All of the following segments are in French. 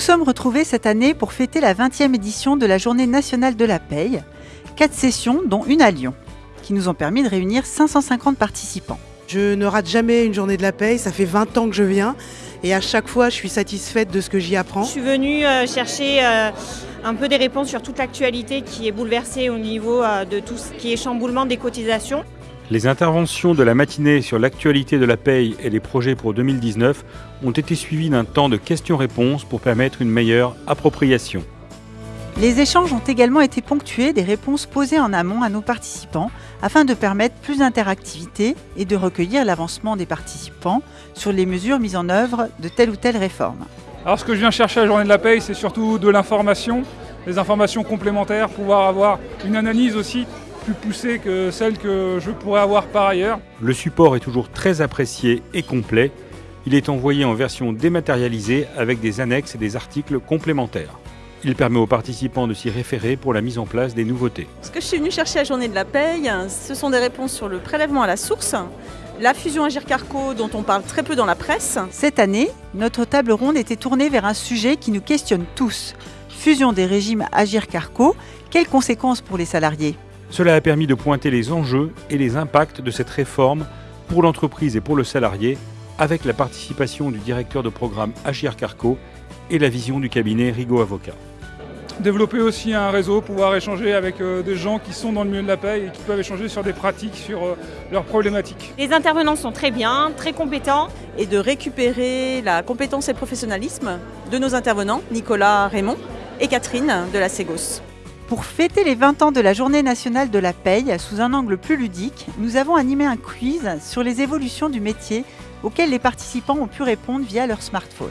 sommes retrouvés cette année pour fêter la 20e édition de la Journée nationale de la paye. Quatre sessions, dont une à Lyon, qui nous ont permis de réunir 550 participants. Je ne rate jamais une journée de la paye, ça fait 20 ans que je viens et à chaque fois je suis satisfaite de ce que j'y apprends. Je suis venue euh, chercher euh, un peu des réponses sur toute l'actualité qui est bouleversée au niveau euh, de tout ce qui est chamboulement des cotisations. Les interventions de la matinée sur l'actualité de la paye et les projets pour 2019 ont été suivies d'un temps de questions-réponses pour permettre une meilleure appropriation. Les échanges ont également été ponctués des réponses posées en amont à nos participants afin de permettre plus d'interactivité et de recueillir l'avancement des participants sur les mesures mises en œuvre de telle ou telle réforme. Alors ce que je viens chercher à la journée de la paye, c'est surtout de l'information, des informations complémentaires, pouvoir avoir une analyse aussi plus poussée que celle que je pourrais avoir par ailleurs. Le support est toujours très apprécié et complet. Il est envoyé en version dématérialisée avec des annexes et des articles complémentaires. Il permet aux participants de s'y référer pour la mise en place des nouveautés. Ce que je suis venu chercher à la journée de la paye, ce sont des réponses sur le prélèvement à la source, la fusion Agir-Carco dont on parle très peu dans la presse. Cette année, notre table ronde était tournée vers un sujet qui nous questionne tous. Fusion des régimes Agir-Carco, quelles conséquences pour les salariés? Cela a permis de pointer les enjeux et les impacts de cette réforme pour l'entreprise et pour le salarié avec la participation du directeur de programme Agir-Carco et la vision du cabinet Rigaud Avocat. Développer aussi un réseau, pouvoir échanger avec euh, des gens qui sont dans le milieu de la paie et qui peuvent échanger sur des pratiques, sur euh, leurs problématiques. Les intervenants sont très bien, très compétents. Et de récupérer la compétence et le professionnalisme de nos intervenants, Nicolas Raymond et Catherine de la Ségos. Pour fêter les 20 ans de la Journée nationale de la paye sous un angle plus ludique, nous avons animé un quiz sur les évolutions du métier auxquelles les participants ont pu répondre via leur smartphone.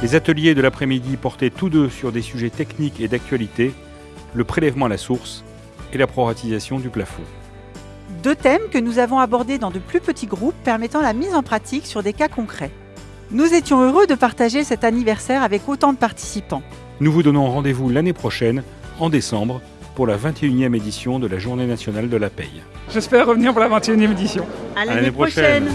Les ateliers de l'après-midi portaient tous deux sur des sujets techniques et d'actualité, le prélèvement à la source et la proratisation du plafond. Deux thèmes que nous avons abordés dans de plus petits groupes permettant la mise en pratique sur des cas concrets. Nous étions heureux de partager cet anniversaire avec autant de participants. Nous vous donnons rendez-vous l'année prochaine, en décembre, pour la 21e édition de la Journée nationale de la paye. J'espère revenir pour la 21e édition. À l'année prochaine.